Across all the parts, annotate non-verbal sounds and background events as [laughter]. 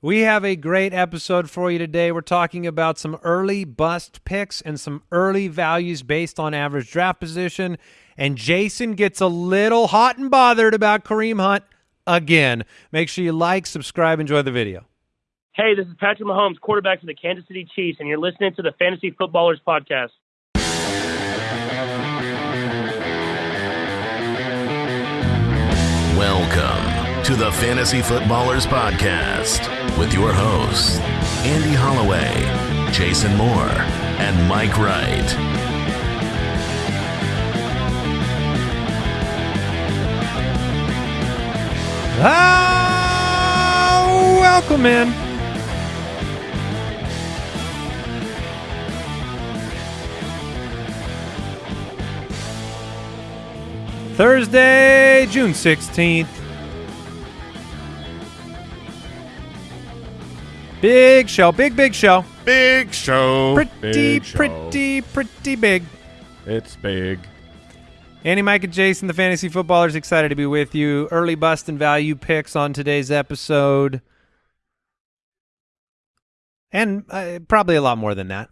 We have a great episode for you today. We're talking about some early bust picks and some early values based on average draft position. And Jason gets a little hot and bothered about Kareem Hunt again. Make sure you like, subscribe, enjoy the video. Hey, this is Patrick Mahomes, quarterback for the Kansas City Chiefs, and you're listening to the Fantasy Footballers Podcast. Welcome to the Fantasy Footballers Podcast with your hosts, Andy Holloway, Jason Moore, and Mike Wright. Ah, welcome in. Thursday, June 16th. Big show, big, big show. Big show. Pretty, big show. pretty, pretty big. It's big. Andy, Mike, and Jason, the fantasy footballers, excited to be with you. Early bust and value picks on today's episode, and uh, probably a lot more than that.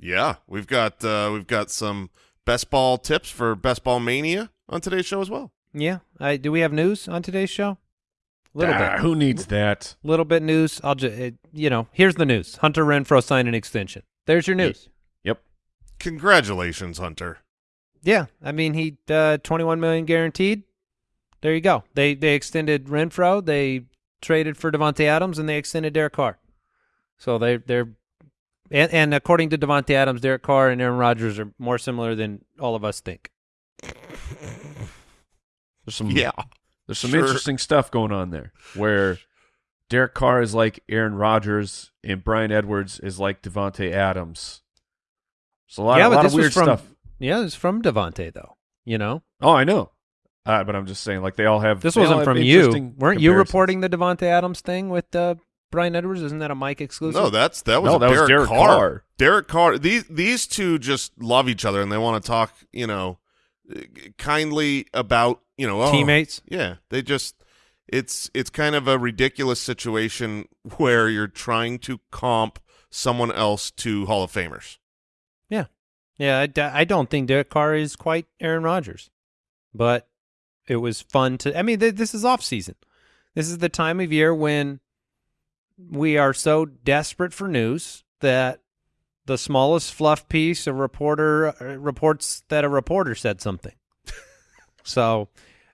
Yeah, we've got uh, we've got some best ball tips for best ball mania on today's show as well. Yeah, uh, do we have news on today's show? A little Ah, bit, Who needs that? little bit news. I'll just, you know, here's the news: Hunter Renfrow signed an extension. There's your news. Yep. Congratulations, Hunter. Yeah, I mean he uh, 21 million guaranteed. There you go. They they extended Renfrow, they traded for Davante Adams, and they extended Derek Carr. So they they're and, and according to Davante Adams, Derek Carr and Aaron Rodgers are more similar than all of us think. [laughs] There's some Yeah, there's some sure. interesting stuff going on there where Derek Carr is like Aaron Rodgers and Bryan Edwards is like Davante Adams. So a lot, yeah, a lot of weird from stuff. yeah, it's from Davante though. You know, Oh, I know. Uh, but I'm just saying, like they all have. this wasn't from you. Weren't you reporting the Davante Adams thing with uh, Bryan Edwards? Isn't that a Mike exclusive? no, that's that was No, that was Derek, Derek Carr. Carr. Derek Carr. These these two just love each other and they want to talk, you know, kindly about, you know, oh, teammates. Yeah, they just it's it's kind of a ridiculous situation [laughs] where you're trying to comp someone else to Hall of Famers. Yeah, yeah. I, d- I don't think Derek Carr is quite Aaron Rodgers, but it was fun to. I mean, th- this is off season. This is the time of year when we are so desperate for news that the smallest fluff piece a reporter uh, reports that a reporter said something. [laughs] so,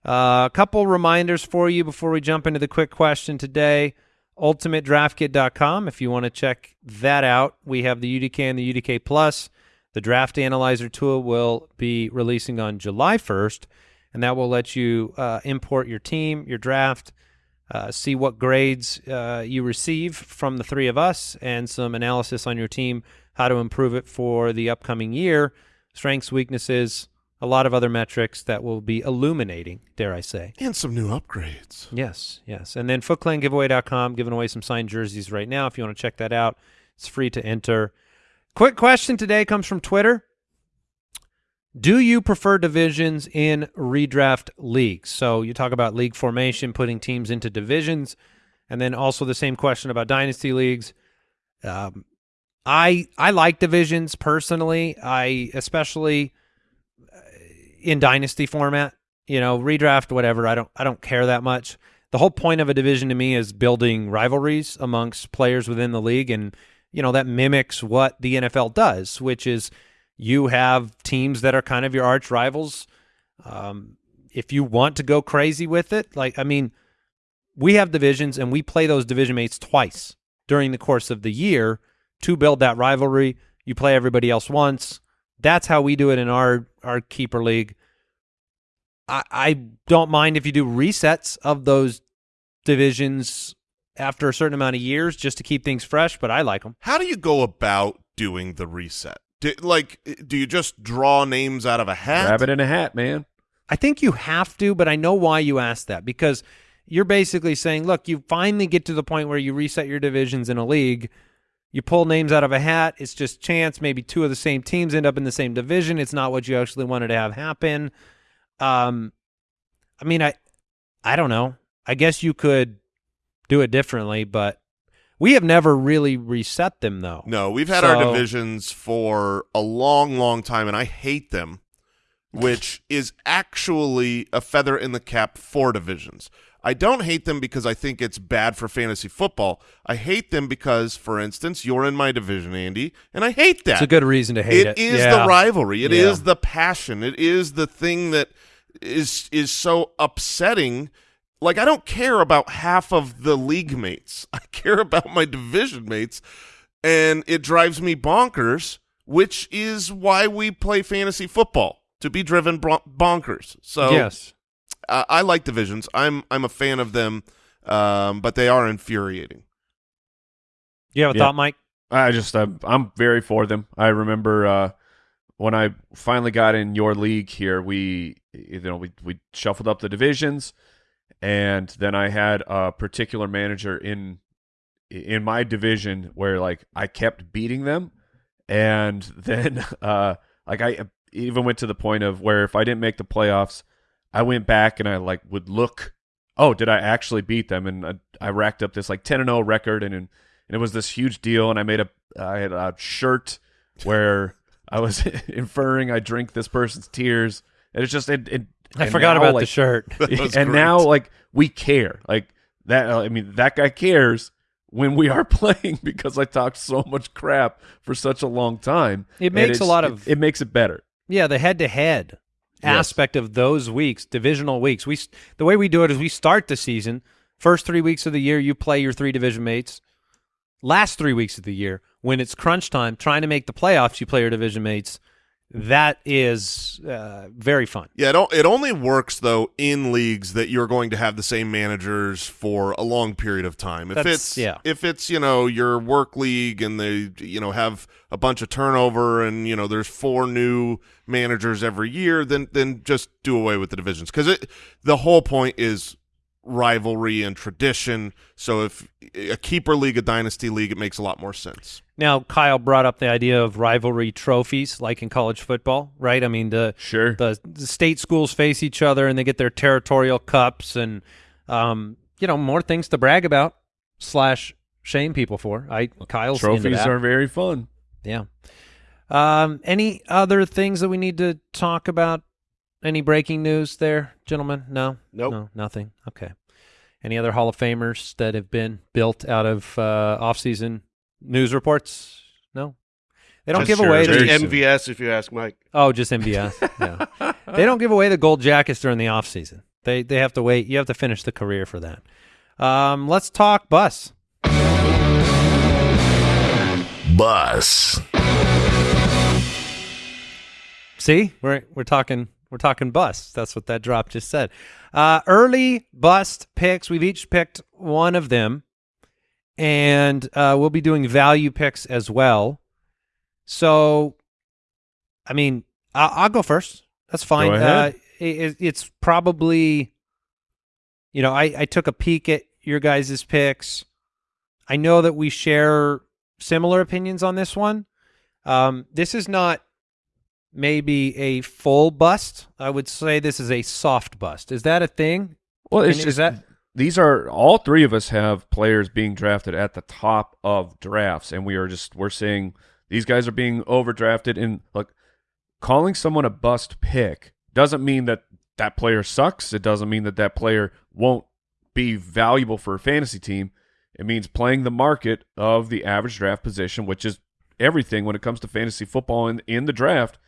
a couple reminders for you before we jump into the quick question today. UltimateDraftKit.com if you want to check that out. We have the UDK and the UDK Plus. The Draft Analyzer tool will be releasing on July 1st, and that will let you uh, import your team, your draft, uh, see what grades uh, you receive from the three of us, and some analysis on your team, how to improve it for the upcoming year, strengths, weaknesses, a lot of other metrics that will be illuminating, dare I say. And some new upgrades. Yes, yes. And then footclangiveaway.com, giving away some signed jerseys right now. If you want to check that out, it's free to enter. Quick question today comes from Twitter. Do you prefer divisions in redraft leagues? So you talk about league formation, putting teams into divisions, and then also the same question about dynasty leagues. Um, I I like divisions personally. I especially in dynasty format. You know, redraft, whatever. I don't I don't care that much. The whole point of a division to me is building rivalries amongst players within the league, and you know that mimics what the NFL does, which is you have teams that are kind of your arch rivals. Um, if you want to go crazy with it, like I mean, we have divisions and we play those division mates twice during the course of the year to build that rivalry. You play everybody else once. That's how we do it in our our keeper league. I, I don't mind if you do resets of those divisions after a certain amount of years just to keep things fresh, but I like them. How do you go about doing the reset? Do, like, eh, do you just draw names out of a hat? Rabbit in a hat, man. I think you have to, but I know why you asked that because you're basically saying, look, you finally get to the point where you reset your divisions in a league. You pull names out of a hat. It's just chance. Maybe two of the same teams end up in the same division. It's not what you actually wanted to have happen. Um, I mean, I, I don't know. I guess you could do it differently, but We have never really reset them though. No, we've had our divisions for a long, long time, and I hate them, which is actually a feather in the cap for divisions. I don't hate them because I think it's bad for fantasy football. I hate them because, for instance, you're in my division, Andy, and I hate that. It's a good reason to hate it. It is Yeah. the rivalry. It is Yeah. the passion. It is the thing that is is so upsetting. Like I don't care about half of the league mates. [laughs] I care about my division mates, and it drives me bonkers. Which is why we play fantasy football to be driven bonkers. So yes. Uh, I like divisions. I'm I'm a fan of them, um, but they are infuriating. You have a Yeah. thought, Mike? I just I'm, I'm very for them. I remember uh, when I finally got in your league here, we you know we we shuffled up the divisions, and then I had a particular manager in in my division where like I kept beating them, and [laughs] then uh, like I even went to the point of where if I didn't make the playoffs, I went back and I like would look, oh, did I actually beat them? And I, I racked up this like ten and zero record, and, and and it was this huge deal. And I made a I had a shirt where I was [laughs] inferring I drink this person's tears. And it's just it. it I forgot now, about the shirt. [laughs] And great. now like we care like that i mean that guy cares when we are [laughs] playing because i talked so much crap for such a long time It makes a lot of- it, makes it better Yeah, the head-to-head aspect of those weeks, divisional weeks. We the way we do it is we start the season first three weeks of the year. You play your three division mates. Last three weeks of the year, when it's crunch time, trying to make the playoffs, you play your division mates. That is uh, very fun. Yeah, it, it only works though in leagues that you're going to have the same managers for a long period of time. If That's- it's yeah. if it's you know your work league and they you know have a bunch of turnover and you know there's four new managers every year, then then just do away with the divisions because it the whole point is rivalry and tradition. So if a keeper league, a dynasty league, it makes a lot more sense. Now, Kyle brought up the idea of rivalry trophies, like in college football, right? I mean, the sure the, the state schools face each other and they get their territorial cups and um, you know more things to brag about slash shame people for. I Kyle's into trophies that. are very fun yeah. Um, any other things that we need to talk about? Any breaking news there, gentlemen? No, Nope. no, nothing. Okay. Any other Hall of Famers that have been built out of uh, off-season news reports? No, they don't Just give away. sure. The, MVS, if you ask Mike. oh, just MVS. [laughs] yeah, they don't give away the gold jackets during the off-season. They they have to wait. You have to finish the career for that. Um, let's talk bus. Bus. See, we're we're talking we're talking bust. That's what that drop just said. Uh, early bust picks. We've each picked one of them, and uh, we'll be doing value picks as well. So, I mean, I'll, I'll go first. That's fine. Uh, it, it's probably, you know, I, I took a peek at your guys' picks. I know that we share similar opinions on this one. Um, this is not maybe a full bust. I would say this is a soft bust. Is that a thing? well it's Can- just is that these are all three of us have players being drafted at the top of drafts and we are just we're saying these guys are being overdrafted and look calling someone a bust pick doesn't mean that that player sucks it doesn't mean that that player won't be valuable for a fantasy team it means playing the market of the average draft position which is everything when it comes to fantasy football in, in the draft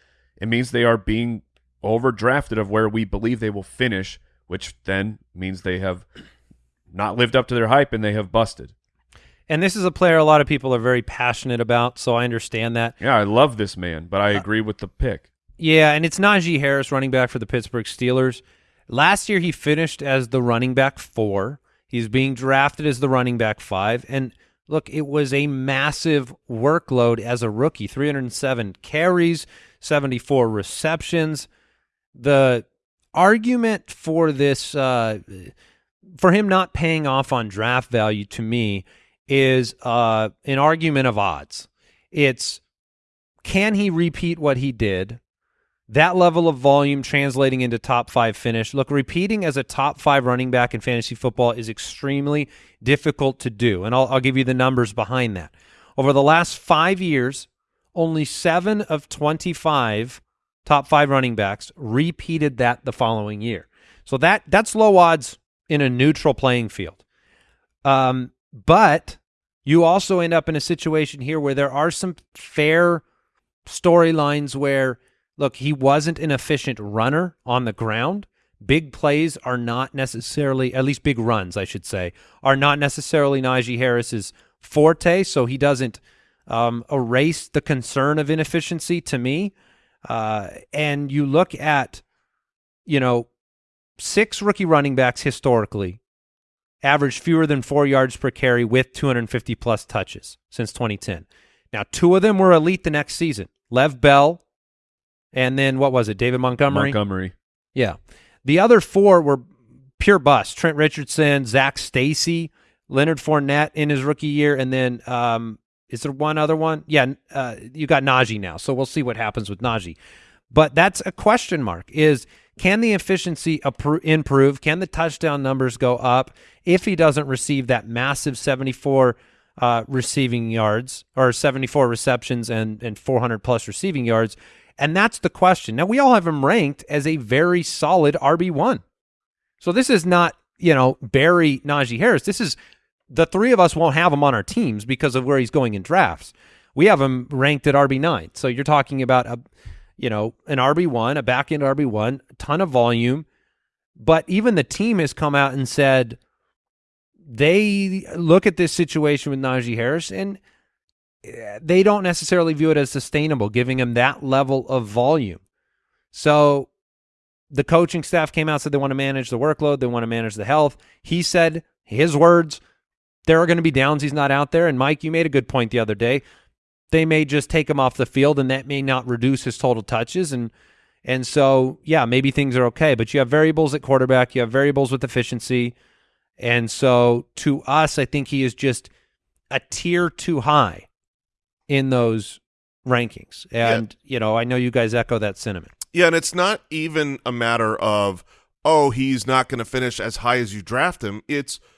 it means they are being overdrafted of where we believe they will finish which then means they have not lived up to their hype and they have busted. and this is a player a lot of people are very passionate about, so I understand that. Yeah, I love this man, but I Uh, agree with the pick. Yeah, and it's Najee Harris, running back for the Pittsburgh Steelers. Last year, he finished as the running back four. He's being drafted as the running back five. And look, it was a massive workload as a rookie 307 carries, 74 receptions. The argument for this, uh, for him not paying off on draft value to me, is uh, an argument of odds. It's can he repeat what he did? that level of volume translating into top five finish. Look, repeating as a top five running back in fantasy football is extremely difficult to do. And I'll, I'll give you the numbers behind that. Over the last five years, only seven of 25 top five running backs repeated that the following year. So that that's low odds in a neutral playing field. Um, but you also end up in a situation here where there are some fair storylines where look, he wasn't an efficient runner on the ground. Big plays are not necessarily, at least big runs, I should say, are not necessarily Najee Harris's forte. So he doesn't um, erase the concern of inefficiency to me. Uh, and you look at, you know, six rookie running backs historically averaged fewer than four yards per carry with 250 plus touches since 2010. Now, two of them were elite the next season. Lev Bell, and then what was it? David Montgomery. Montgomery. Yeah, the other four were pure bust. Trent Richardson, Zac Stacy, Leonard Fournette in his rookie year, and then um, is there one other one? Yeah, uh, you got Najee now, so we'll see what happens with Najee. But that's a question mark. Is can the efficiency improve? Can the touchdown numbers go up if he doesn't receive that massive 74 uh, receiving yards or 74 receptions and, and 400 plus receiving yards? And that's the question. Now, we all have him ranked as a very solid RB1. So this is not, you know, bury Najee Harris. This is the three of us won't have him on our teams because of where he's going in drafts. We have him ranked at RB9. So you're talking about a you know, an RB1, a back end RB1, a ton of volume. But even the team has come out and said they look at this situation with Najee Harris and eh, they don't necessarily view it as sustainable, giving him that level of volume. So the coaching staff came out said they want to manage the workload, they want to manage the health. He said his words, there are going to be downs he's not out there. And Mike, you made a good point the other day. They may just take him off the field and that may not reduce his total touches. And and so yeah maybe things are okay. But you have variables at quarterback. You have variables with efficiency. And so to us i think he is just a tier too high in those rankings. And yeah. you know i know you guys echo that sentiment. Yeah and it's not even a matter of oh he's not going to finish as high as you draft him. It's –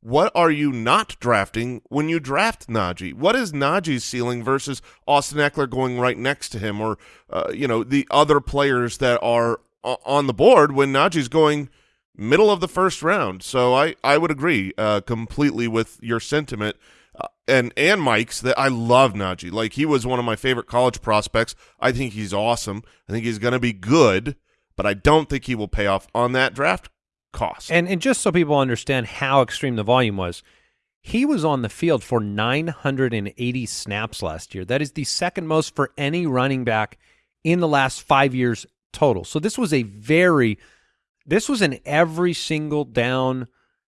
what are you not drafting when you draft Najee? What is Najee's ceiling versus Austin Ekeler going right next to him or, uh, you know, the other players that are on the board when Najee's going middle of the first round? So I, I would agree uh, completely with your sentiment uh, and, and Mike's that I love Najee. Like, he was one of my favorite college prospects. I think he's awesome. I think he's going to be good, but I don't think he will pay off on that draft cost. And and just so people understand how extreme the volume was, he was on the field for 980 snaps last year. That is the second most for any running back in the last 5 years total. So this was a very this was an every single down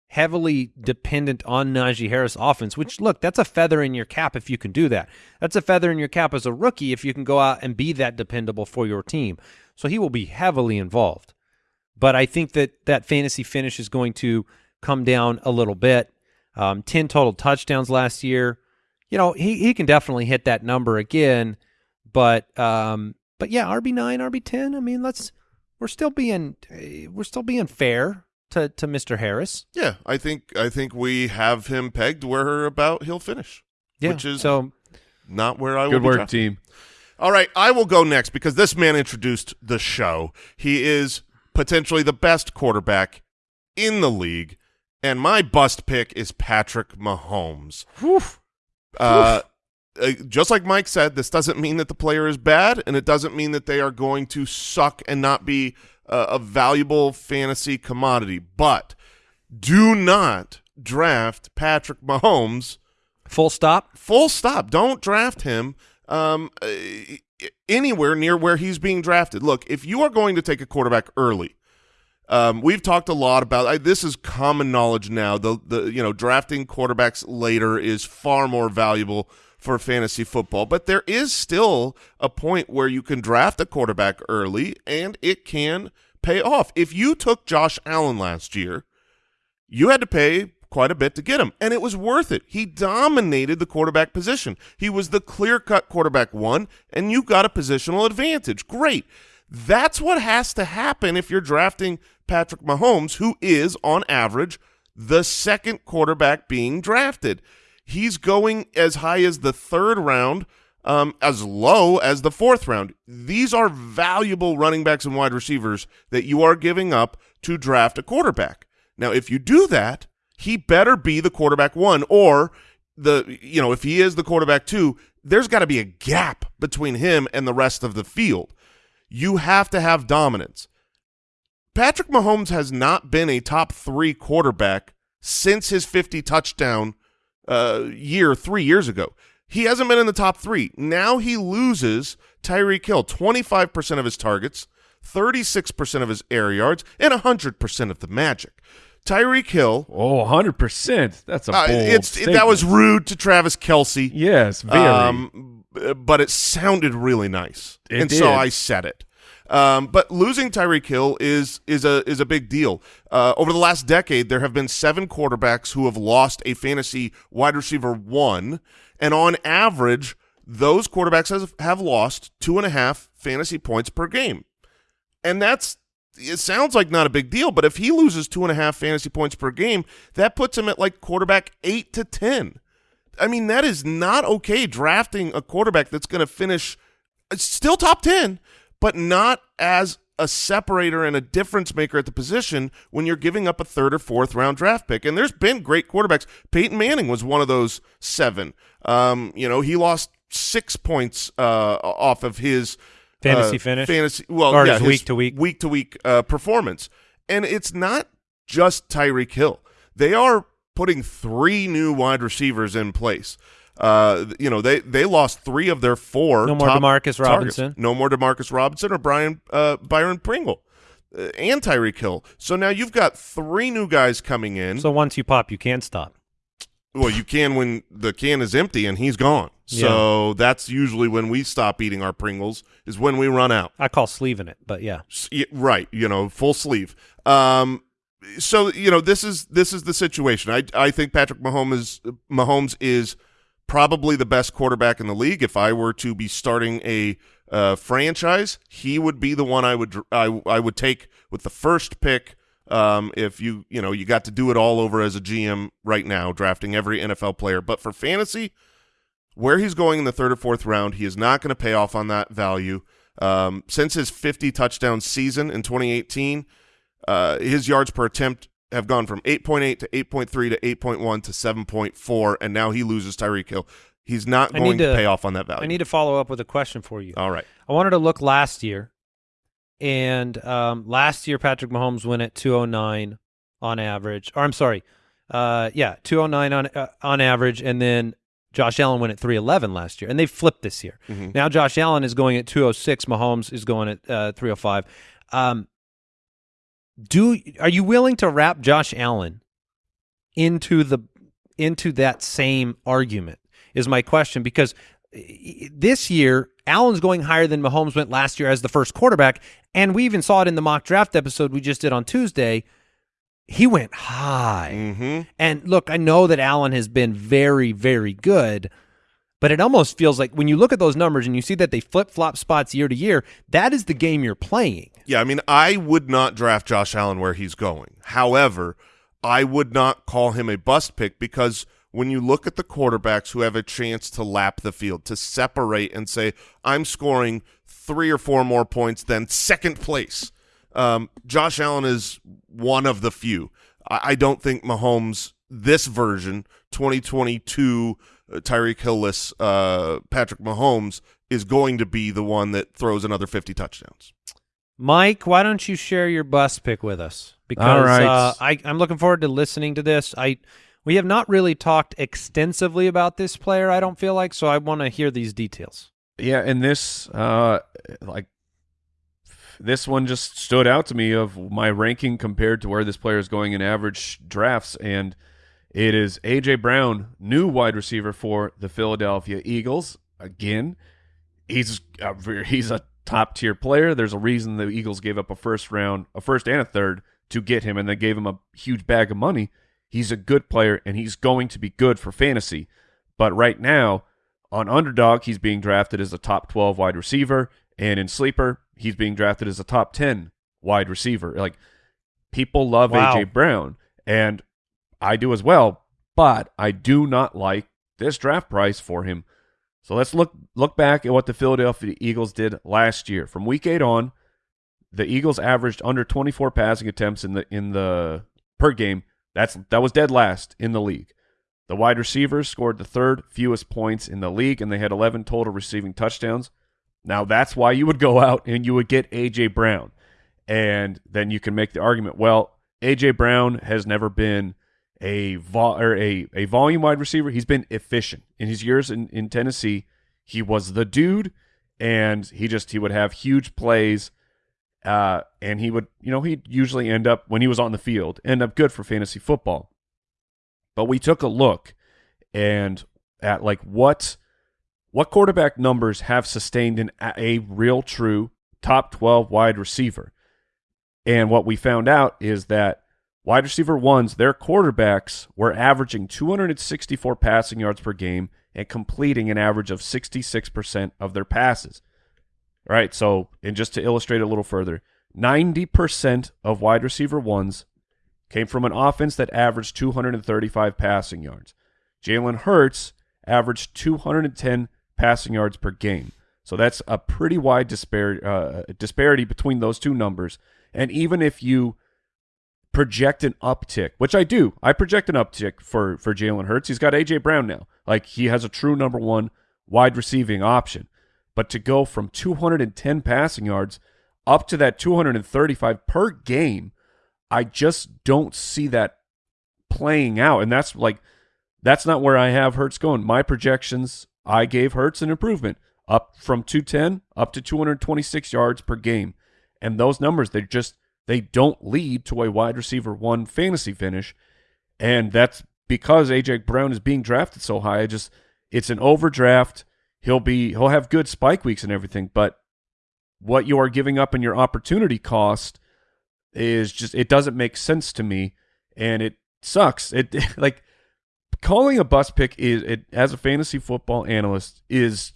heavily dependent on Najee Harris offense, which look, that's a feather in your cap if you can do that. That's a feather in your cap as a rookie if you can go out and be that dependable for your team. So he will be heavily involved. But I think that that fantasy finish is going to come down a little bit. Um, 10 total touchdowns last year. You know, he, he can definitely hit that number again. But um, but yeah, RB nine, RB ten. I mean, let's we're still being we're still being fair to to Mr. Harris. Yeah, I think I think we have him pegged where about he'll finish. Yeah, which is so not where I good work drafting. team. All right, I will go next because this man introduced the show. He is potentially the best quarterback in the league, and my bust pick is Patrick Mahomes. Uh, uh, just like Mike said, this doesn't mean that the player is bad, and it doesn't mean that they are going to suck and not be uh, a valuable fantasy commodity. But do not draft Patrick Mahomes. Full stop. Full stop. Don't draft him um, uh, anywhere near where he's being drafted. Look, if you are going to take a quarterback early, um, we've talked a lot about I, this is common knowledge now. The the you know drafting quarterbacks later is far more valuable for fantasy football, but there is still a point where you can draft a quarterback early and it can pay off. If you took Josh Allen last year, you had to pay quite a bit to get him, and it was worth it. He dominated the quarterback position. He was the clear-cut quarterback one, and you got a positional advantage. Great. That's what has to happen if you're drafting Patrick Mahomes, who is, on average, the second quarterback being drafted. He's going as high as the third round, um, as low as the fourth round. These are valuable running backs and wide receivers that you are giving up to draft a quarterback. Now, if you do that, he better be the quarterback one, or the you know if he is the quarterback two, there's got to be a gap between him and the rest of the field. You have to have dominance. Patrick Mahomes has not been a top three quarterback since his 50 touchdown uh, year three years ago. He hasn't been in the top three. Now he loses Tyreek Hill, 25% of his targets, 36% of his air yards, and 100% of the magic. Tyreek Hill. Oh, 100%. That's a Uh, bold it's statement. that was rude to Travis Kelce. Yes, very. Um, but it sounded really nice, It and did. so I said it. Um, but losing Tyreek Hill is is a is a big deal. Uh, over the last decade, there have been seven quarterbacks who have lost a fantasy wide receiver one, and on average, those quarterbacks has, have lost two and a half fantasy points per game, and that's it sounds like not a big deal, but if he loses two and a half fantasy points per game, that puts him at like quarterback eight to ten. I mean, that is not okay drafting a quarterback that's going to finish uh, still top 10, but not as a separator and a difference maker at the position when you're giving up a third or fourth round draft pick. And there's been great quarterbacks. Peyton Manning was one of those seven. Um, you know, he lost six points uh, off of his Fantasy uh, finish? fantasy well, Or yeah, week to week? week to week uh, performance. And it's not just Tyreek Hill. They are putting three new wide receivers in place. Uh, you know, they they lost three of their four. No more Demarcus targets. Robinson. No more Demarcus Robinson or Brian uh, Byron Pringle. Uh, and Tyreek Hill. So now you've got three new guys coming in. So once you pop, you can't stop. Well, you can when the can is empty and he's gone. So that's usually when we stop eating our Pringles is when we run out. I call sleeving it, but yeah. Right you know full sleeve um so you know this is this is the situation i i think patrick mahomes mahomes is probably the best quarterback in the league if i were to be starting a uh, franchise he would be the one i would I, I would take with the first pick um if you you know you got to do it all over as a gm right now drafting every nfl player but for fantasy where he's going in the third or fourth round, he is not going to pay off on that value. Um, since his 50 touchdown season in 2018, uh, his yards per attempt have gone from 8.8 to 8.3 to 8.1 to 7.4, and now he loses Tyreek Hill. He's not I going to, to- pay off on that value. I need to follow up with a question for you. All right. I wanted to look last year, and um, last year Patrick Mahomes went at 209 on average. Or I'm sorry, uh, yeah, 209 on uh, on average, and then Josh Allen went at 311 last year, and they flipped this year. Mhm. Now Josh Allen is going at 206. Mahomes is going at uh, 305. Um, do are you willing to wrap Josh Allen into the into that same argument? Is my question because this year Allen's going higher than Mahomes went last year as the first quarterback, and we even saw it in the mock draft episode we just did on Tuesday. He went high. Mm-hmm. And look, I know that Allen has been very, very good, but it almost feels like when you look at those numbers and you see that they flip flop spots year to year, that is the game you're playing. Yeah, I mean, I would not draft Josh Allen where he's going. However, I would not call him a bust pick because when you look at the quarterbacks who have a chance to lap the field, to separate and say, I'm scoring three or four more points than second place, um, Josh Allen is one of the few. I, I don't think Mahomes, this version, 2022 uh, Tyreek Hillless uh, Patrick Mahomes, is going to be the one that throws another 50 touchdowns. Mike, why don't you share your bust pick with us? Because All right. uh, I, I'm looking forward to listening to this. I we have not really talked extensively about this player. I don't feel like so. I want to hear these details. Yeah, and this uh like this one just stood out to me of my ranking compared to where this player is going in average drafts and it is AJ Brown, new wide receiver for the Philadelphia Eagles. Again, he's a, he's a top tier player. There's a reason the Eagles gave up a first round, a first and a third to get him, and they gave him a huge bag of money. He's a good player, and he's going to be good for fantasy. But right now, on underdog, he's being drafted as a top 12 wide receiver, and in sleeper, he's being drafted as a top 10 wide receiver. Like people love Wow. AJ Brown and I do as well, but I do not like this draft price for him. So let's look look back at what the Philadelphia Eagles did last year. From week 8 on, the Eagles averaged under 24 passing attempts in the in the per game. That's that was dead last in the league. The wide receivers scored the third fewest points in the league, and they had 11 total receiving touchdowns. Now that's why you would go [laughs] out and you would get AJ Brown, and then you can make the argument. Well, AJ Brown has never been a vol or a, a volume wide receiver. He's been efficient in his years in, in Tennessee. He was the dude, and he just he would have huge plays, uh, and he would you know he'd usually end up when he was on the field end up good for fantasy football. But we took a look and at like what what quarterback numbers have sustained an, a real true top 12 wide receiver. And what we found out is that wide receiver ones, their quarterbacks were averaging 264 passing yards per game and completing an average of 66% of their passes. All right, so and just to illustrate a little further, 90% of wide receiver ones came from an offense that averaged 235 passing yards. Jalen Hurts averaged 210 passing yards per game. So that's a pretty wide uh, disparity between those two numbers. And even if you project an uptick, which I do, I project an uptick for for Jalen Hurts. He's got AJ Brown now. Like he has a true number one wide receiving option. But to go from 210 passing yards up to that 235 per game, I just don't see that playing out. And that's like that's not where I have Hurts going. My projections, I gave Hurts an improvement up from 210 up to 226 yards per game. And those numbers, they just they don't lead to a wide receiver one fantasy finish. And that's because AJ Brown is being drafted so high. I just it's an overdraft. He'll be he'll have good spike weeks and everything, but what you are giving up in your opportunity cost is just it doesn't make sense to me and it sucks. It [laughs] like calling a bus pick is it as a fantasy football analyst is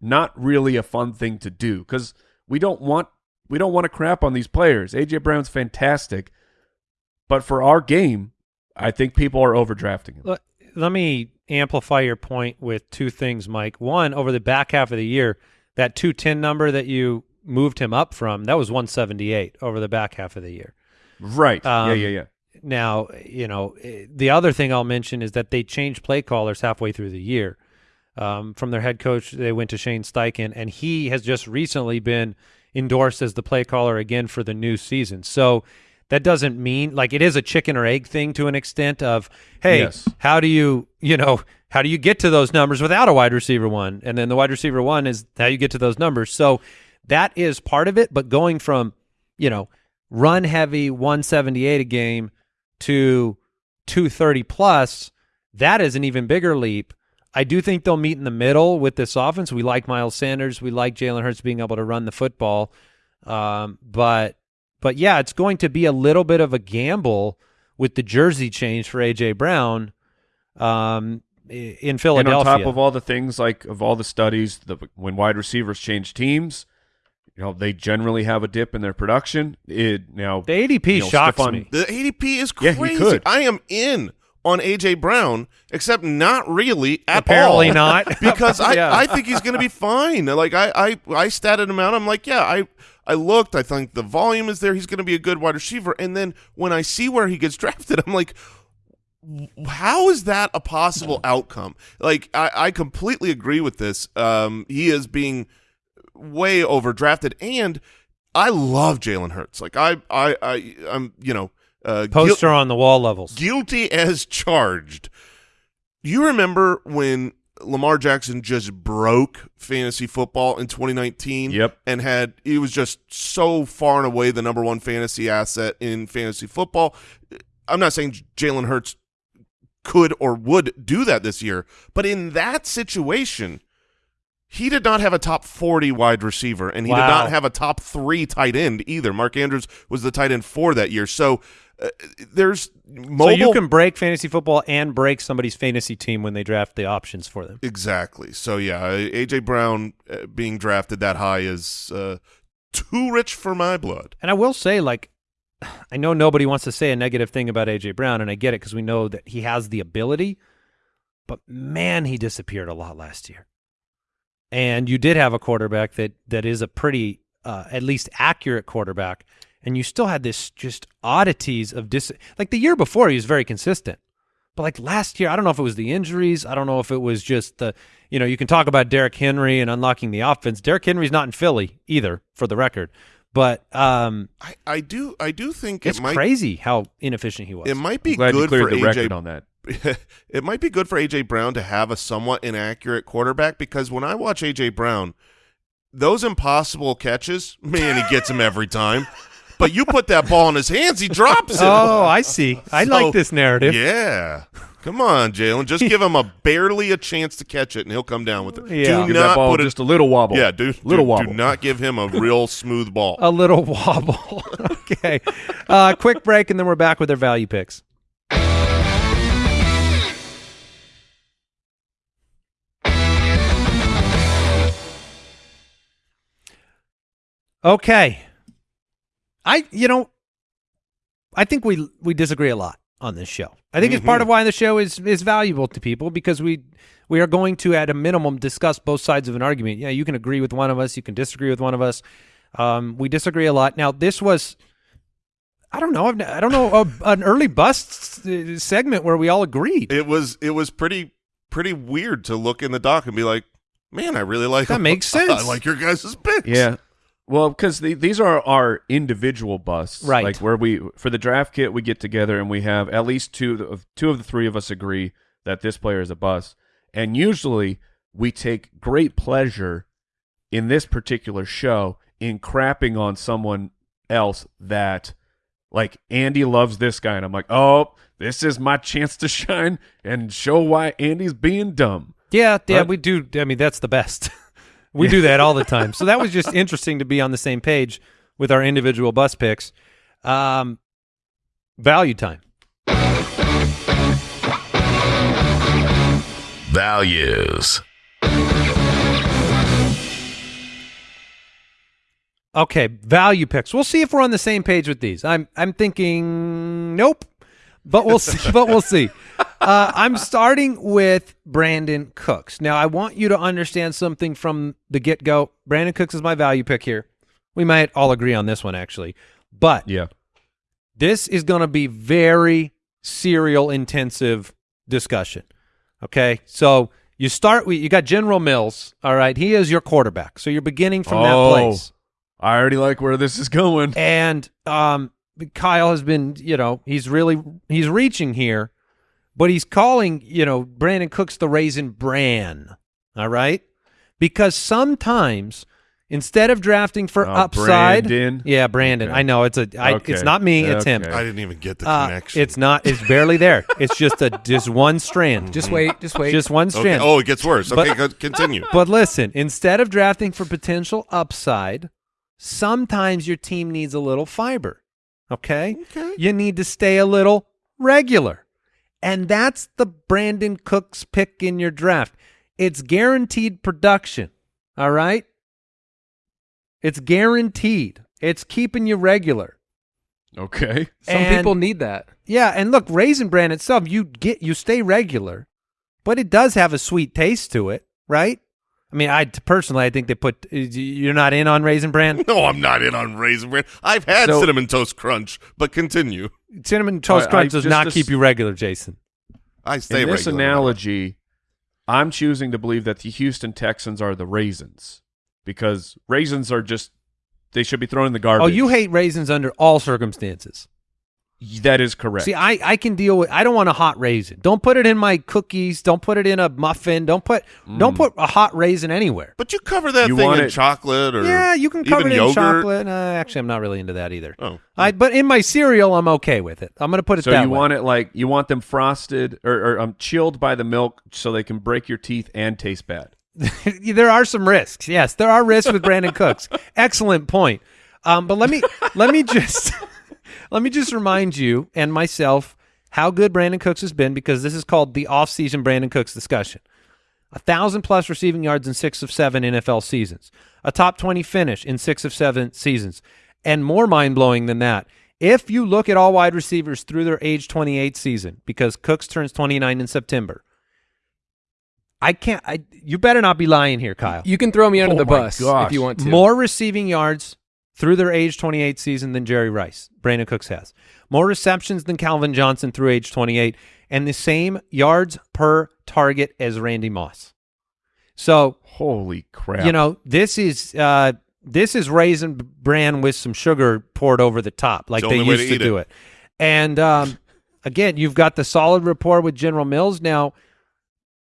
not really a fun thing to do cuz we don't want we don't want to crap on these players. AJ Brown's fantastic, but for our game, I think people are overdrafting him. Let, let me amplify your point with two things, Mike. One, over the back half of the year, that 210 number that you moved him up from, that was 178 over the back half of the year. Right. Um, yeah, yeah, yeah. Now, you know, the other thing I'll mention is that they changed play callers halfway through the year. Um, from their head coach, they went to Shane Steichen, and he has just recently been endorsed as the play caller again for the new season. So that doesn't mean like it is a chicken or egg thing to an extent of, hey, Yes. how do you, you know, how do you get to those numbers without a wide receiver one? And then the wide receiver one is how you get to those numbers. So that is part of it. But going from, you know, run heavy 178 a game to 230 plus, that is an even bigger leap. I do think they'll meet in the middle with this offense. We like Miles Sanders. We like Jalen Hurts being able to run the football. Um, but but yeah, it's going to be a little bit of a gamble with the jersey change for AJ Brown um, i- in And Philadelphia. on top of all the things like of all the studies, the, when wide receivers change teams, you know they generally have a dip in their production. It now the ADP you know, shocks Stephon- me. The ADP is Yeah, crazy. he could. I am in on AJ Brown, except not really at Apparently all. not. [laughs] because [laughs] I, Yeah. I think he's going to be fine. Like I, I I statted him out. I'm like, yeah, I I looked. I think the volume is there. He's going to be a good wide receiver. And then when I see where he gets [laughs] drafted, I'm like, how is that a possible outcome? Like I, I completely agree with this. Um, he is being way overdrafted, and I love Jalen Hurts. Like I, I, I, I'm, you know, uh, Poster on the wall levels. guilty as charged. You remember when Lamar Jackson just broke fantasy football in 2019? Yep. And had he was just so far and away the number one fantasy asset in fantasy football. I'm not saying Jalen Hurts could or would do that this year, but in that situation, he did not have a top 40 wide receiver, and he did not have a top three tight end either. Mark Andrews was the tight end for that year. So uh, there's mobile. So you can break fantasy football and break somebody's fantasy team when they draft the options for them. Exactly. So yeah, AJ Brown uh, being drafted that high is uh, too rich for my blood. And I will say, like, [sighs] I know nobody wants to say a negative thing about AJ Brown, and I get it because we know that he has the ability. But man, he disappeared a lot last year. And you did have a quarterback that that is a pretty, uh, at least accurate quarterback, and you still had this just oddities of dis. Like the year before, he was very consistent. But like last year, I don't know if it was the injuries. I don't know if it was just the, you know, you can talk about Derrick Henry and unlocking the offense. Derrick Henry's not in Philly either, for the record. But um, I, I do I do think it's it might crazy how inefficient he was. it might be Glad you good cleared for the AJ record on that. [laughs] it might be good for AJ Brown to have a somewhat inaccurate quarterback because when I watch AJ Brown, those impossible catches, man, he gets them every time. [laughs] But you put that ball in his hands, he drops it. oh, I see. I So, like this narrative. Yeah. Come on, Jalen. Just give him a barely a chance to catch it, and he'll come down with it. Yeah. Do Give that not ball put it. just a little wobble. Yeah, do little do, wobble. Do not give him a real smooth ball. [laughs] A little wobble. [laughs] okay. Uh, quick break, and then we're back with our value picks. Okay. I, you know, I think we we disagree a lot on this show. I think it's part of why the show is is valuable to people because we we are going to at a minimum discuss both sides of an argument. Yeah, you can agree with one of us, you can disagree with one of us. Um, we disagree a lot. Now, this was I don't know, I've, don't know a, [laughs] an early bust uh, segment where we all agreed. It was it was pretty pretty weird to look in the doc and be like, man, I really like That makes [laughs] sense. I like your guys' picks. Yeah. Well, because the, these are our individual busts, Right. Like where we for the draft kit, we get together and we have at least two of two of the three of us agree that this player is a bust, and usually we take great pleasure in this particular show in crapping on someone else that, like Andy loves this guy, and I'm like, oh, this is my chance to shine and show why Andy's being dumb. Yeah, yeah, Right? we do. I mean, that's the best. [laughs] we do that all the time. So that was just interesting to be on the same page with our individual bus picks. Um, value time. Values. Okay, value picks. We'll see if we're on the same page with these. I'm I'm thinking nope, but we'll see. but we'll see. Uh, I'm starting with Brandin Cooks. Now, I want you to understand something from the get go. Brandin Cooks is my value pick here. We might all agree on this one, actually, but Yeah. this is going to be very cereal intensive discussion. Okay, so you start with you got General Mills. All right, he is your quarterback, so you're beginning from that Oh. place. I already like where this is going. And um, Kyle has been, you know, he's really he's reaching here, but he's calling, you know, Brandin Cooks the raisin bran. All right, because sometimes instead of drafting for Oh, upside, Brandon? yeah, Brandon. Okay. I know it's a, I, Okay. it's not me, it's him. I didn't even get the Uh, connection. it's not. It's barely there. It's just a [laughs] just one strand. Just wait, just wait. just one okay. strand. Oh, it gets worse. But- Okay, continue. But listen, instead of drafting for potential upside, sometimes your team needs a little fiber. Okay? Okay. You need to stay a little regular. And that's the Brandin Cooks pick in your draft. It's guaranteed production. All right? It's guaranteed. It's keeping you regular. Okay. Some And- people need that. Yeah, and look, raisin bran itself, you get you stay regular, but it does have a sweet taste to it, right? I mean, I personally, I think they put. You're not in on raisin bran. [laughs] No, I'm not in on raisin bran. I've had So- cinnamon toast crunch, but continue. Cinnamon toast I- I crunch does not as- keep you regular, Jason. I stay In this regular. analogy, I'm choosing to believe that the Houston Texans are the raisins because raisins are just they should be thrown in the oh, garbage. Oh, you hate raisins under all circumstances. That is correct. See, I, I can deal with. I don't want a hot raisin. Don't put it in my cookies. Don't put it in a muffin. Don't put don't put a hot raisin anywhere. But you cover that You thing want in it- chocolate or Yeah, you can cover even it in yogurt. chocolate. Uh, actually, I'm not really into that either. Oh. I but in my cereal, I'm okay with it. I'm going to put it so that you way. want it like you want them frosted or, or um, chilled by the milk so they can break your teeth and taste bad. [laughs] there are some risks. Yes, there are risks with Brandin Cooks. [laughs] Excellent point. Um, but let me let me just let me just remind you and myself how good Brandin Cooks has been because this is called the off-season Brandin Cooks discussion. a thousand plus receiving yards in six of seven NFL seasons, a top 20 finish in six of seven seasons, and more mind blowing than that. If you look at all wide receivers through their age 28 season, because Cooks turns 29 in September, I can't. I you better not be lying here, Kyle. You can throw me under Oh the bus gosh. if you want to. More receiving yards through their age 28 season than Jerry Rice, Brandin Cooks has. More receptions than Calvin Johnson through age 28, and the same yards per target as Randy Moss. So Holy crap! you know this is uh, this is raisin bran with some sugar poured over the top, like the they used to to do it. it. And um, again, you've got the solid rapport with General Mills now.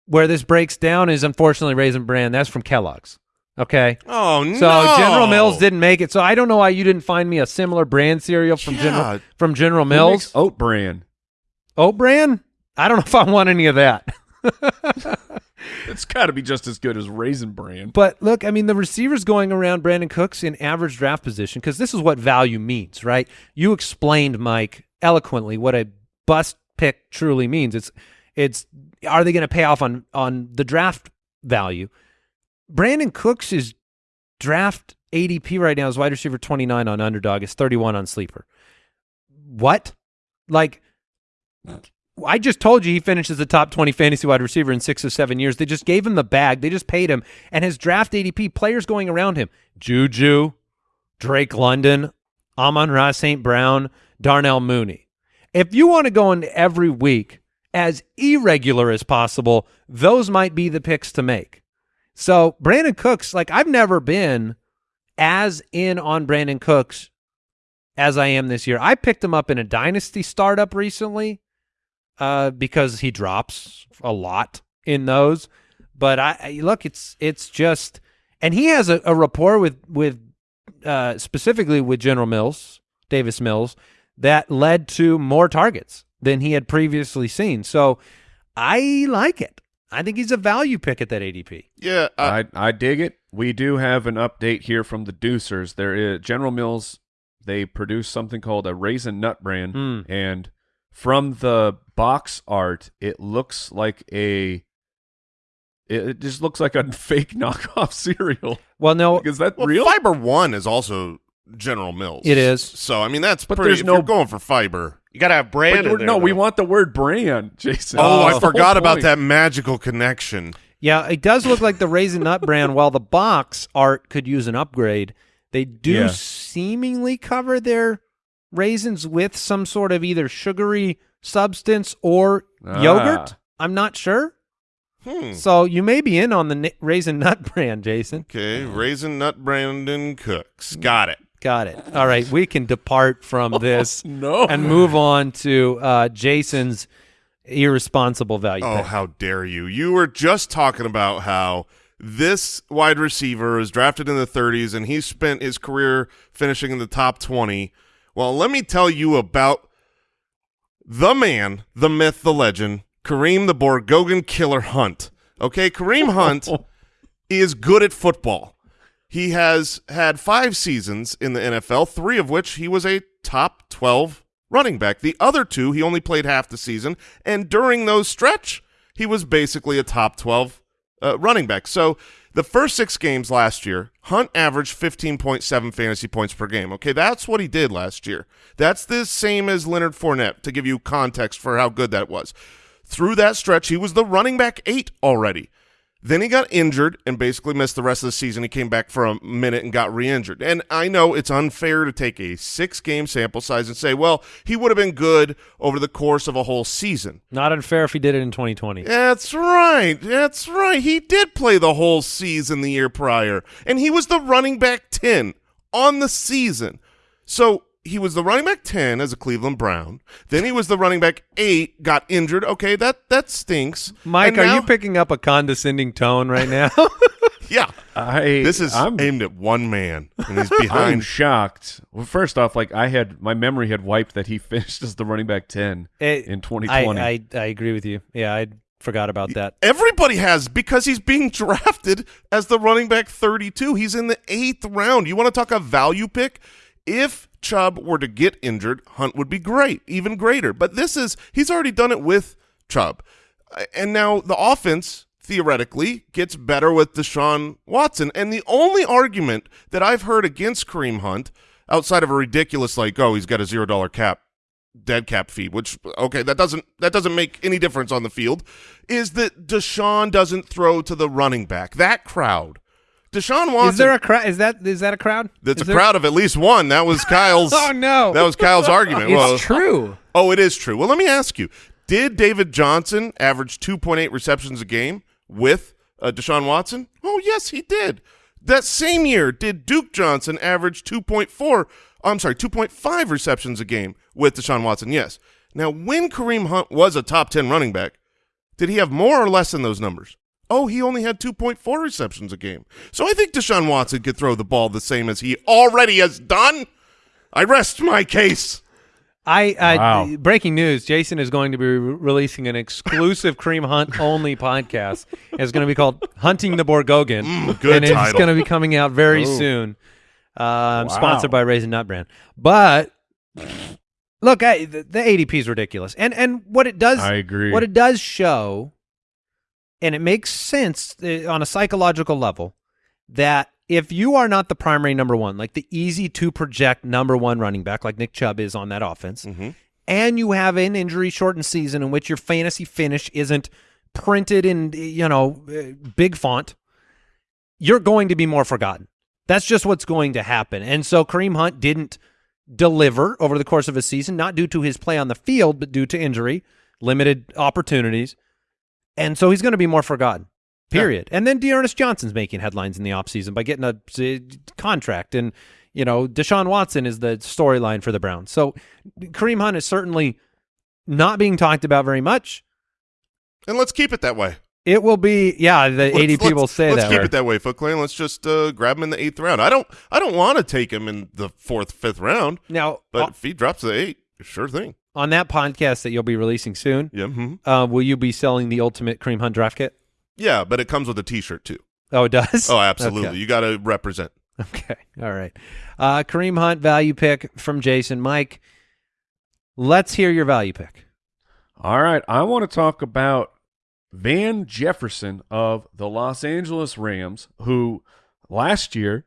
Where this breaks down is unfortunately raisin bran. That's from Kellogg's. Okay. Oh no! So General Mills didn't make it. So I don't know why you didn't find me a similar brand cereal from Yeah. General from General Mills. oat bran. Oat bran? I don't know if I want any of that. [laughs] It's got to be just as good as raisin bran. But look, I mean, the receivers going around Brandin Cooks in average draft position because this is what value means, right? You explained, Mike, eloquently what a bust pick truly means. It's it's are they going to pay off on on the draft value? Brandin Cooks is draft ADP right now is wide receiver 29 on underdog, is 31 on sleeper. What? Like I just told you he finishes the top 20 fantasy wide receiver in six or seven years. They just gave him the bag. They just paid him. And his draft ADP, players going around him Juju, Drake London, Amon Ra St. Brown, Darnell Mooney. If you want to go into every week as irregular as possible, those might be the picks to make. So, Brandin Cooks, like, I've never been as in on Brandin Cooks as I am this year. I picked him up in a dynasty startup recently uh, because he drops a lot in those. But I, look, it's it's just, and he has a, a rapport with with uh, specifically with General Mills, Davis Mills, that led to more targets than he had previously seen. So I like it. I think he's a value pick at that ADP. Yeah, I, I I dig it. We do have an update here from the Deucers. There is General Mills. They produce something called a raisin nut brand, Mm. and from the box art, it looks like a. It it just looks like a [laughs] fake knockoff cereal. Well, no, Like, is that well, real? Fiber One is also General Mills. It is. So I mean, that's But pretty. there's if no- you're going for fiber. You got to have brand But in we're- there. no, we want the word brand, Jason. Oh, That's I forgot about that magical connection. Yeah, it does look like the Raisin Nut brand. While the box art could use an upgrade, they do Yeah. seemingly cover their raisins with some sort of either sugary substance or Ah. yogurt. I'm not sure. Hmm. So you may be in on the ni- Raisin Nut brand, Jason. Okay, raisin nut Brandin Cooks. Got it. Got it. All right, we can depart from [laughs] this No. and move on to uh, Jason's irresponsible value. Oh, pick. how dare you! You were just talking about how this wide receiver is drafted in the 30s and he spent his career finishing in the top 20. Well, let me tell you about the man, the myth, the legend, Kareem the Borgogan Killer Hunt. Okay, Kareem [laughs] Hunt is good at football. He has had five seasons in the NFL, three of which he was a top 12 running back. The other two, he only played half the season, and during those stretch, he was basically a top 12 uh, running back. So the first six games last year, Hunt averaged 15.7 fantasy points per game. Okay, that's what he did last year. That's the same as Leonard Fournette, to give you context for how good that was. Through that stretch, he was the running back eight already. Then he got injured and basically missed the rest of the season. He came back for a minute and got re-injured. And I know it's unfair to take a six-game sample size and say, well, he would have been good over the course of a whole season. Not unfair if he did it in 2020. That's right. That's right. He did play the whole season the year prior, and he was the running back 10 on the season. So he was the running back 10 as a Cleveland Brown. Then he was the running back 8, got injured. Okay, that that stinks. Mike, And are you picking up a condescending tone right now? [laughs] Yeah. I This is I'm, aimed at one man, and he's [laughs] I'm behind. shocked. Well, first off, like I had my memory had wiped that he [laughs] finished as the running back ten It- in 2020. I, I, I agree with you. Yeah, I forgot about that. Everybody has because he's being drafted as the running back 32. He's in the eighth round. You want to talk a value pick? If Chubb were to get injured, Hunt would be great, even greater. But this is he's already done it with Chubb, and now the offense theoretically gets better with Deshaun Watson. And the only argument that I've heard against Kareem Hunt, outside of a ridiculous like, oh, he's got a zero dollar cap, dead cap fee, which okay, that doesn't that doesn't make any difference on the field, is that Deshaun doesn't throw to the running back. That crowd. Deshaun Watson. Is there a crowd? Is that is that a crowd? that's Is a crowd of at least one. That was [laughs] Kyle's. Oh no! That was Kyle's argument. it's well, true. Oh, it is true. Well, let me ask you: Did David Johnson average 2.8 receptions a game with uh, Deshaun Watson? Oh, yes, he did. That same year, did Duke Johnson average 2.4? I'm sorry, 2.5 receptions a game with Deshaun Watson? Yes. Now, when Kareem Hunt was a top 10 running back, did he have more or less than those numbers? Oh, he only had 2.4 receptions a game. So I think Deshaun Watson could throw the ball the same as he already has done. I rest my case. I, I Wow. breaking news: Jason is going to be re- releasing an exclusive Kareem Hunt only podcast. It's going to be called "Hunting the Borgogan," Mm, good and it's going to be coming out very Ooh. soon. Um, Wow. Sponsored by Raisin Nut Brand. But look, I, the, the ADP is ridiculous, and and what it does, I agree. what it does show, and it makes sense uh, on a psychological level, that if you are not the primary number one, like the easy to project number one running back, like Nick Chubb is on that offense, Mhm. and you have an injury shortened season in which your fantasy finish isn't printed in you know uh, big font, you're going to be more forgotten. That's just what's going to happen. And so Kareem Hunt didn't deliver over the course of a season, not due to his play on the field, but due to injury, limited opportunities. And so he's going to be more forgotten. Period. And then D'Ernest Johnson's making headlines in the offseason by getting a uh, contract. And, you know, Deshaun Watson is the storyline for the Browns. So Kareem Hunt is certainly not being talked about very much. And let's keep it that way. It will be, yeah, the Let's- 80 people let's- say let's that. keep way. it that way, Foot Clan. Let's just uh, grab him in the eighth round. I don't, I don't want to take him in the fourth, fifth round, Now, but o- if he drops the eight, sure thing. On that podcast that you'll be releasing soon, Yeah, mhm. uh, will you be selling the ultimate Kareem Hunt draft kit? yeah, but it comes with a T-shirt too. Oh, it does? Oh, absolutely. Okay. You got to represent. Okay. All right. Uh, Kareem Hunt value pick from Jason. Mike, let's hear your value pick. All right, I want to talk about Van Jefferson of the Los Angeles Rams, who last year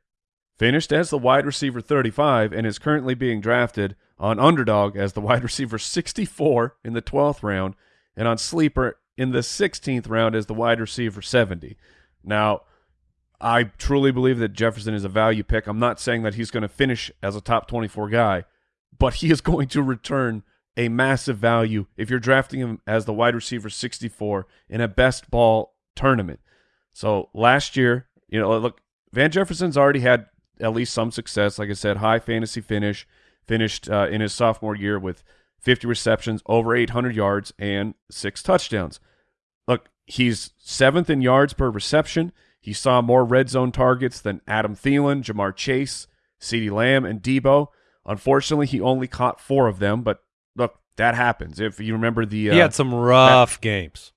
finished as the wide receiver 35 and is currently being drafted on underdog as the wide receiver 64 in the 12th round and on sleeper in the 16th round as the wide receiver 70. Now, I truly believe that Jefferson is a value pick. I'm not saying that he's going to finish as a top 24 guy, but he is [laughs] going to return a massive value if you're drafting him as the wide receiver 64 in a best ball tournament. So last year, you know, look, Van Jefferson's already had at least some success. Like I said, high fantasy finish, finished uh, in his sophomore year with 50 receptions, over 800 yards, and six touchdowns. Look, he's seventh in yards per reception. He saw more red zone targets than Adam Thielen, Ja'Marr Chase, CeeDee Lamb, and Deebo. Unfortunately, he only caught four of them, but look, that happens. If you remember the uh, he had some rough games.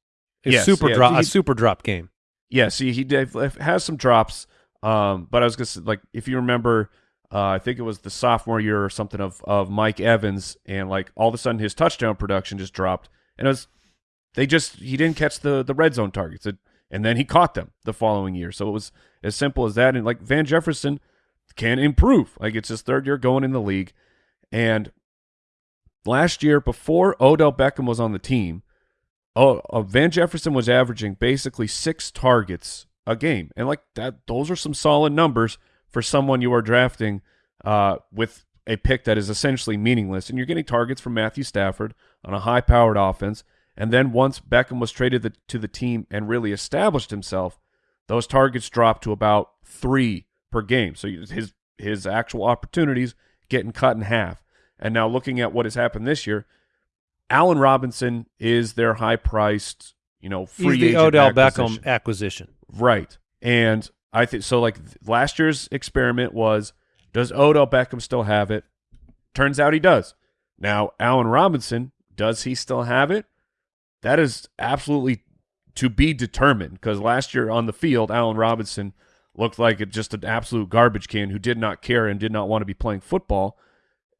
A Yes, super yeah, drop, he- a super drop game. Yeah, see, he did, has some drops. Um, but I was gonna say, like, if you remember, uh, I think it was the sophomore year or something of of Mike Evans, and like all of a sudden his touchdown production just dropped, and it was they just he didn't catch the the red zone targets, it, and then he caught them the following year. So it was as simple as that. And like Van Jefferson can improve. Like it's his third year going in the league, and last year before Odell Beckham was on the team, oh, uh, Van Jefferson was averaging basically six targets a game, and like that, those are some solid numbers for someone you are drafting uh, with a pick that is essentially meaningless, and you're getting targets from Matthew Stafford on a high-powered offense. And then once Beckham was traded the, to the team and really established himself, those targets dropped to about three per game. So his his actual opportunities getting cut in half. And now looking at what has happened this year, Allen Robinson is their high-priced, you know, free He's the Odell acquisition. Beckham acquisition. Right. And I think so like last year's experiment was does Odell Beckham still have it? Turns out he does. Now, Allen Robinson, does he still have it? That is absolutely to be determined because last year on the field, Allen Robinson looked like just an absolute garbage can who did not care and did not want to be playing football.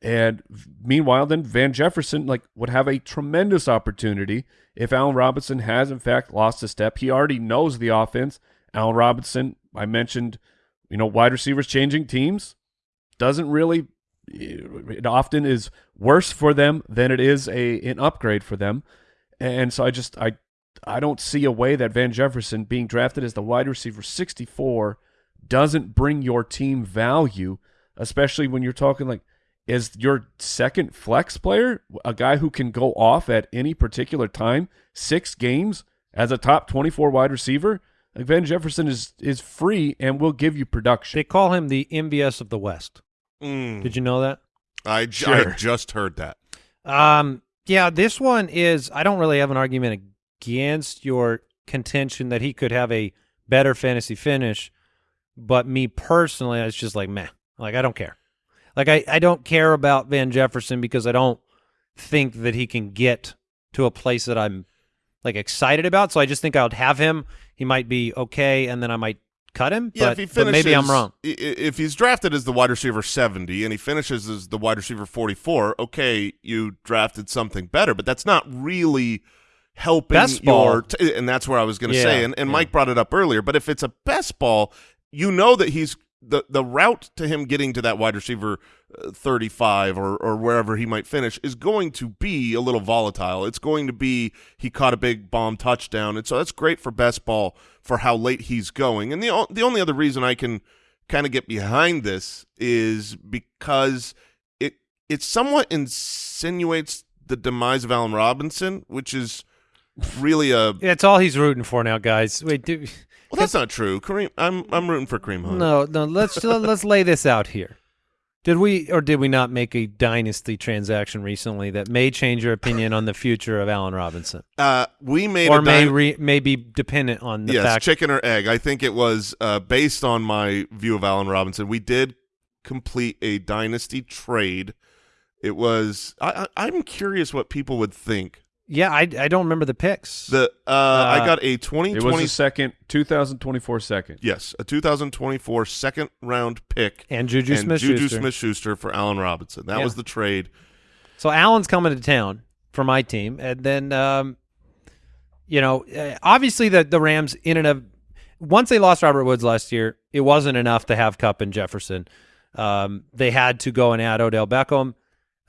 And meanwhile, then Van Jefferson like would have a tremendous opportunity if Allen Robinson has in fact lost a step. He already knows the offense. Allen Robinson, I mentioned, you know, wide receivers changing teams doesn't really. It often is worse for them than it is a an upgrade for them, and so I just I I don't see a way that Van Jefferson being drafted as the wide receiver 64 doesn't bring your team value, especially when you're talking like is your second flex player a guy who can go off at any particular time, six games as a top 24 wide receiver. Like Van Jefferson is is free and will give you production. They call him the MVS of the West. Mm. Did you know that? I, j- I Sure. just heard that. Um, yeah, this one is. I don't really have an argument against your contention that he could have a better fantasy finish, but me personally, it's just like meh. Like I don't care. Like I, I don't care about Van Jefferson because I don't think that he can get to a place that I'm like excited about. So I just think I would have him. He might be okay, and then I might cut him. Yeah, but, if he finishes, maybe I'm wrong. If he's drafted as the wide receiver 70 and he finishes as the wide receiver 44, okay, you drafted something better, but that's not really helping Best your t- and that's where I was going to Yeah, say and, and yeah. Mike brought it up earlier, but if it's a best ball, you know that he's the the route to him getting to that wide receiver uh, 35 or or wherever he might finish is going to be a little volatile. It's going to be he caught a big bomb touchdown, and so that's great for best ball for how late he's going. And the the only other reason I can kind of get behind this is because it it somewhat insinuates the demise of Allen Robinson, which is really a. It's all he's rooting for now, guys. Wait, do, Well, that's not true. Kareem, I'm I'm rooting for Kareem Hunt. No, no. Let's [laughs] let's lay this out here. Did we or did we not make a dynasty transaction recently that may change your opinion on the future of Allen Robinson, Uh, we made or a may re, may be dependent on the yes, fact? chicken or egg. I think it was uh, based on my view of Allen Robinson. We did complete a dynasty trade. It was. I, I, I'm curious what people would think. Yeah, I I don't remember the picks. The uh, I got a It 2020. was a second, 2024 second. yes, a 2024 second round pick and Juju and Smith Juju Schuster. Smith-Schuster for Allen Robinson. That Yeah. was the trade. So Allen's coming to town for my team, and then um, you know, uh, obviously the the Rams in and of once they lost Robert Woods last year, it wasn't enough to have Kupp and Jefferson. Um, they had to go and add Odell Beckham.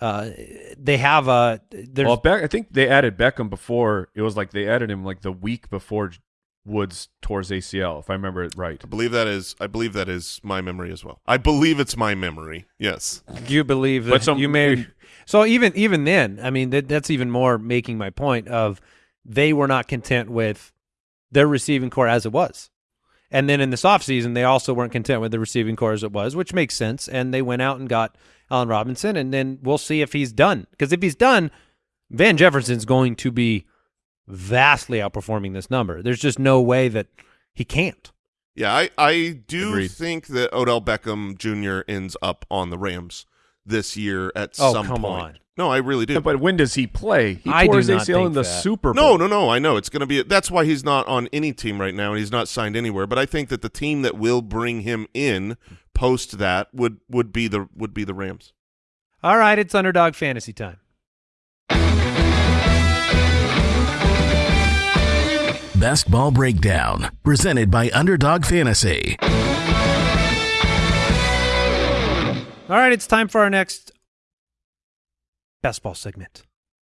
Uh, they have a there's Well, Beck, I think they added Beckham before. It was like they added him like the week before Woods tore his ACL, if I remember it right. I believe that is. I believe that is my memory as well. I believe it's my memory. Yes. you believe that But some- you may. So even even then, I mean that, that's even more making my point of they were not content with their receiving corps as it was. And then in this offseason, they also weren't content with the receiving corps as it was, which makes sense. And they went out and got Allen Robinson, and then we'll see if he's done. Because if he's done, Van Jefferson's going to be vastly outperforming this number. There's just no way that he can't. Yeah, I, I do Agreed. think that Odell Beckham Jr. ends up on the Rams this year at Oh, some come point. on. No, I really do. But when does he play? He I tore do his not ACL in the that. Super Bowl. no, no, no. I know it's going to be. That's why he's not on any team right now, and he's not signed anywhere. But I think that the team that will bring him in post that would would be the would be the Rams. All right, it's underdog fantasy time. Best Ball Breakdown, presented by Underdog Fantasy. All right, it's time for our next best ball segment.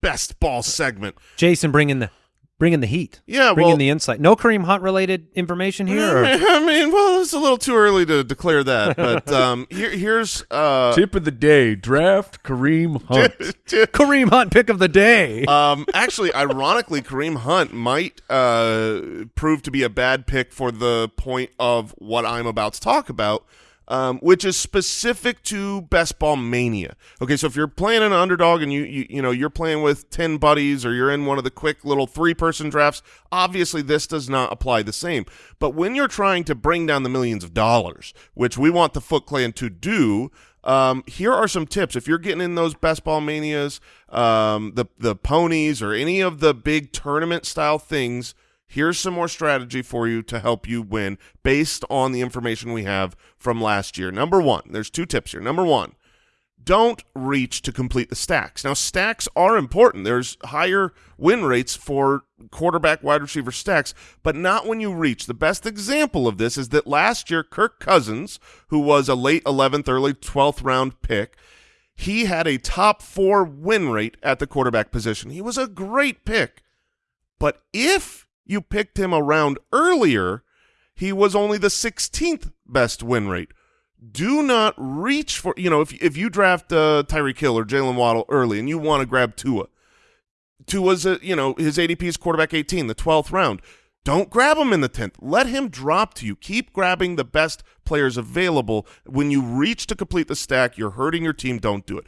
Best ball segment. Jason, bring in the bring in the heat. Yeah, bring well, in the insight. No Kareem Hunt related information here. Or? [laughs] I mean, well, it's a little too early to declare that, [laughs] but um, here, here's uh, Tip of the day: draft Kareem Hunt. [laughs] Kareem Hunt pick of the day. um, actually, ironically, Kareem Hunt might uh, prove to be a bad pick for the point of what I'm about to talk about, um, which is specific to best ball mania. Okay, so if you're playing an underdog and you, you you know you're playing with ten buddies or you're in one of the quick little three person drafts, obviously this does not apply the same. But when you're trying to bring down the millions of dollars, which we want the Foot Clan to do, um, here are some tips. If you're getting in those best ball manias, um, the the ponies, or any of the big tournament style things, here's some more strategy for you to help you win based on the information we have from last year. Number one, there's two tips here. Number one, don't reach to complete the stacks. Now, stacks are important. There's higher win rates for quarterback wide receiver stacks, but not when you reach. The best example of this is that last year, Kirk Cousins, who was a late 11th, early 12th round pick, he had a top four win rate at the quarterback position. He was a great pick. But if you picked him around earlier, he was only the 16th best win rate do not reach for you know if if you draft uh, Tyreek Hill or Jaylen Waddle early and you want to grab Tua, Tua's a, you know his ADP is quarterback 18, the 12th round. Don't grab him in the 10th. Let him drop to you. Keep grabbing the best players available. When you reach to complete the stack, you're hurting your team. Don't do it.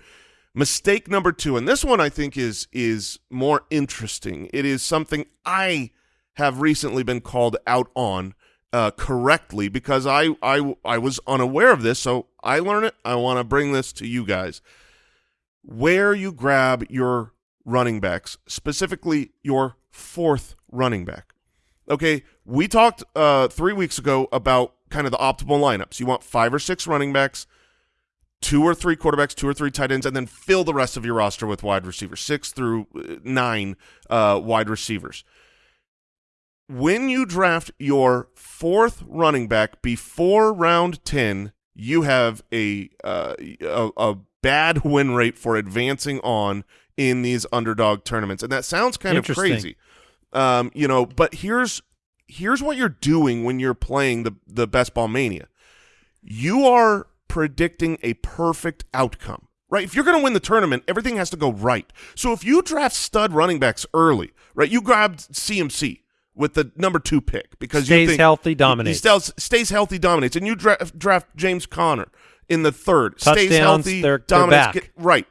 Mistake number two, and this one I think is is more interesting. It is something I have recently been called out on uh, correctly because I, I, I was unaware of this, so I learn it. I want to bring this to you guys. Where you grab your running backs, specifically your fourth running back. Okay, we talked uh, three weeks ago about kind of the optimal lineups. You want five or six running backs, two or three quarterbacks, two or three tight ends, and then fill the rest of your roster with wide receivers, six through uh, nine uh, wide receivers when you draft your fourth running back before round 10, you have a, uh, a, a bad [laughs] win rate for advancing on in these underdog tournaments. And that sounds kind of crazy. Um, you know, but here's here's what you're doing when you're playing the the best ball mania. You are predicting a perfect outcome. Right? If you're going to win the tournament, everything has to go right. So if you draft stud running backs early, right? You grabbed CMC with the number two pick because stays you think healthy, dominates. He stays, stays healthy, dominates, and you draft, draft James Conner in the third. Touchdowns, stays healthy, they're, dominates. they're get, right.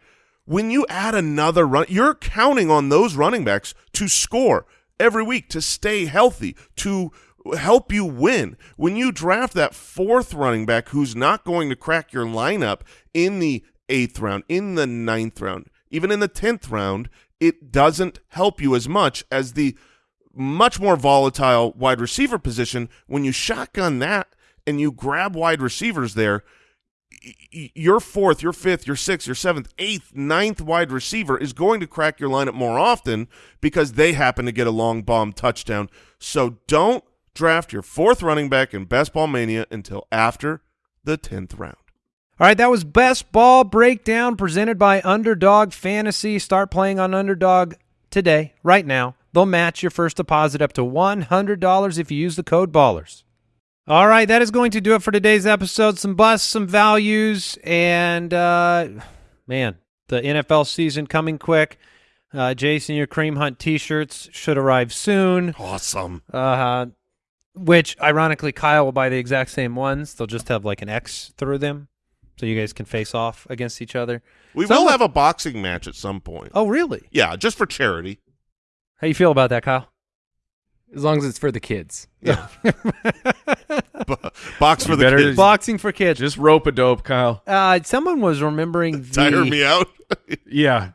When you add another run, you're counting on those running backs to score every week, to stay healthy, to help you win. When you draft that fourth running back who's not going to crack your lineup in the eighth round, in the ninth round, even in the tenth round, it doesn't help you as much as the – much more volatile wide receiver position. When you shotgun that and you grab wide receivers there, your fourth, your fifth, your sixth, your seventh, eighth, ninth wide receiver is going to crack your lineup more often because they happen to get a long bomb touchdown. So don't draft your fourth running back in Best Ball Mania until after the 10th round. All right, that was Best Ball Breakdown presented by Underdog Fantasy. Start playing on Underdog today, right now. They'll match your first deposit up to $100 if you use the code BALLERS. All right, that is going to do it for today's episode. Some busts, some values, and uh, man, the NFL season coming quick. Uh, Jason, your Kareem Hunt T-shirts should arrive soon. Awesome. Uh, which, ironically, Kyle will buy the exact same ones. They'll just have like an X through them, so you guys can face off against each other. We will have a boxing match at some point. Oh, really? Yeah, just for charity. How you feel about that, Kyle? As long as it's for the kids. Yeah. [laughs] Box for You the better- kids. Boxing for kids. Just rope a dope, Kyle. Uh, someone was remembering [laughs] the, Tire me out. [laughs] Yeah.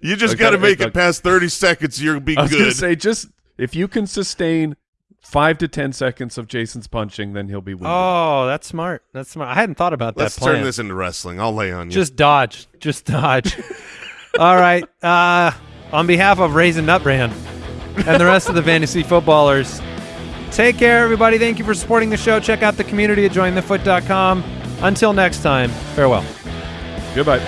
you just I got to make I- it past 30 seconds. You'll be I was gonna good. say just if you can sustain five to ten seconds of Jason's punching, then he'll be winning. Oh, that's smart. That's smart. I hadn't thought about Let's that plan. turn this into wrestling. I'll lay on you. Just dodge. Just dodge. All right. Uh, on behalf of Raisin Nut Brand and the rest of the fantasy footballers, take care, everybody. Thank you for supporting the show. Check out the community at jointhefoot.com. Until next time, farewell. Goodbye.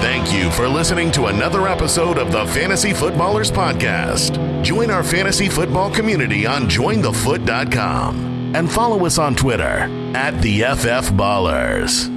Thank you for listening to another episode of the Fantasy Footballers Podcast. Join our fantasy football community on jointhefoot.com and follow us on Twitter at the FF Ballers.